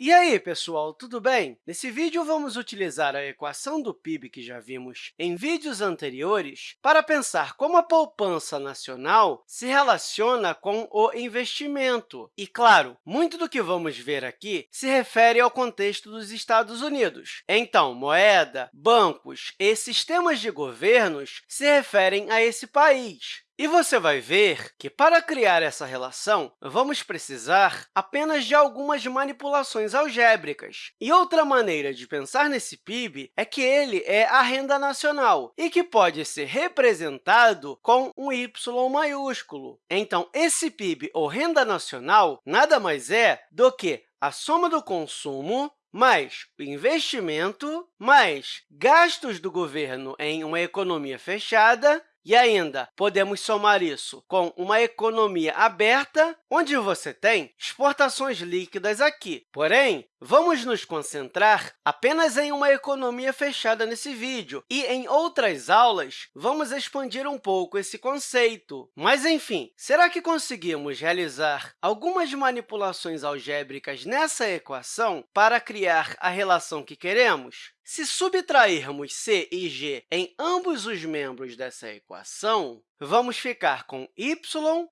E aí, pessoal, tudo bem? Nesse vídeo, vamos utilizar a equação do PIB que já vimos em vídeos anteriores para pensar como a poupança nacional se relaciona com o investimento. E, claro, muito do que vamos ver aqui se refere ao contexto dos Estados Unidos. Então, moeda, bancos e sistemas de governos se referem a esse país. E você vai ver que, para criar essa relação, vamos precisar apenas de algumas manipulações algébricas. E outra maneira de pensar nesse PIB é que ele é a renda nacional e que pode ser representado com um Y maiúsculo. Então, esse PIB, ou renda nacional, nada mais é do que a soma do consumo mais o investimento, mais gastos do governo em uma economia fechada e ainda, podemos somar isso com uma economia aberta, onde você tem exportações líquidas aqui. Porém, vamos nos concentrar apenas em uma economia fechada nesse vídeo, e em outras aulas vamos expandir um pouco esse conceito. Mas, enfim, será que conseguimos realizar algumas manipulações algébricas nessa equação para criar a relação que queremos? Se subtrairmos c e g em ambos os membros dessa equação, vamos ficar com y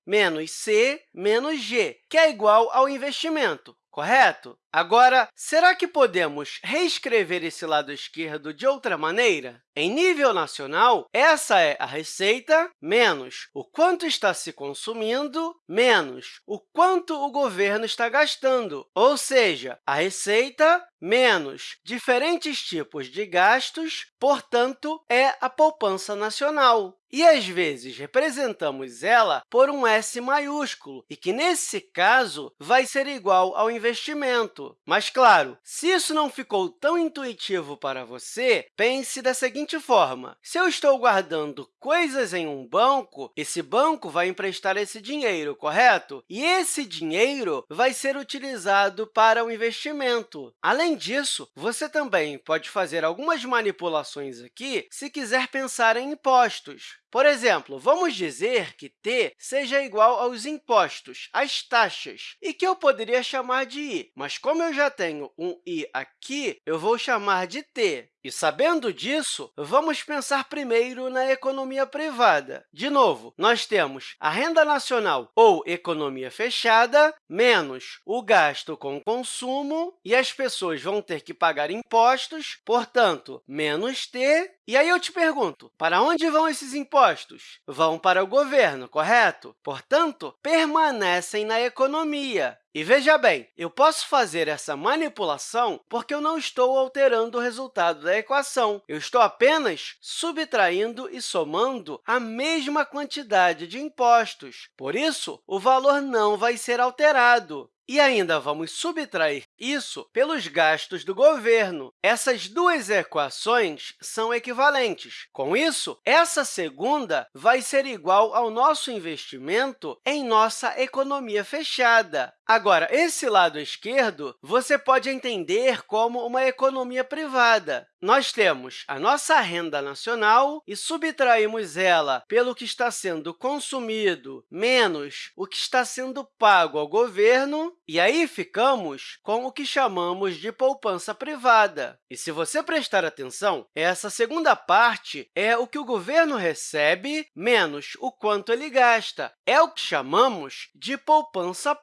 menos c menos g, que é igual ao investimento, correto? Agora, será que podemos reescrever esse lado esquerdo de outra maneira? Em nível nacional, essa é a receita menos o quanto está se consumindo menos o quanto o governo está gastando, ou seja, a receita menos diferentes tipos de gastos, portanto, é a poupança nacional. E, às vezes, representamos ela por um S maiúsculo, e que, nesse caso, vai ser igual ao investimento. Mas, claro, se isso não ficou tão intuitivo para você, pense da seguinte forma. Se eu estou guardando coisas em um banco, esse banco vai emprestar esse dinheiro, correto? E esse dinheiro vai ser utilizado para o investimento. Além disso, você também pode fazer algumas manipulações aqui se quiser pensar em impostos. Por exemplo, vamos dizer que t seja igual aos impostos, às taxas, e que eu poderia chamar de i, mas como eu já tenho um i aqui, eu vou chamar de t. E, sabendo disso, vamos pensar primeiro na economia privada. De novo, nós temos a renda nacional, ou economia fechada, menos o gasto com consumo, e as pessoas vão ter que pagar impostos, portanto, menos t. E aí eu te pergunto, para onde vão esses impostos? Vão para o governo, correto? Portanto, permanecem na economia. E veja bem, eu posso fazer essa manipulação porque eu não estou alterando o resultado da equação. Eu estou apenas subtraindo e somando a mesma quantidade de impostos. Por isso, o valor não vai ser alterado. E ainda vamos subtrair isso pelos gastos do governo. Essas duas equações são equivalentes. Com isso, essa segunda vai ser igual ao nosso investimento em nossa economia fechada. Agora, esse lado esquerdo você pode entender como uma economia privada. Nós temos a nossa renda nacional e subtraímos ela pelo que está sendo consumido menos o que está sendo pago ao governo, e aí ficamos com o que chamamos de poupança privada. E se você prestar atenção, essa segunda parte é o que o governo recebe menos o quanto ele gasta. É o que chamamos de poupança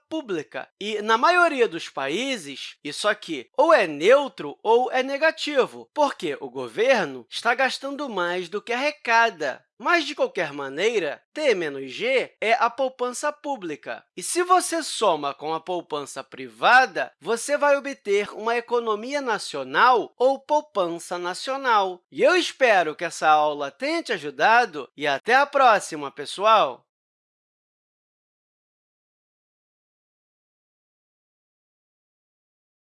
E, na maioria dos países, isso aqui ou é neutro ou é negativo, porque o governo está gastando mais do que arrecada. Mas, de qualquer maneira, T menos G é a poupança pública. E se você soma com a poupança privada, você vai obter uma economia nacional ou poupança nacional. E eu espero que essa aula tenha te ajudado e até a próxima, pessoal!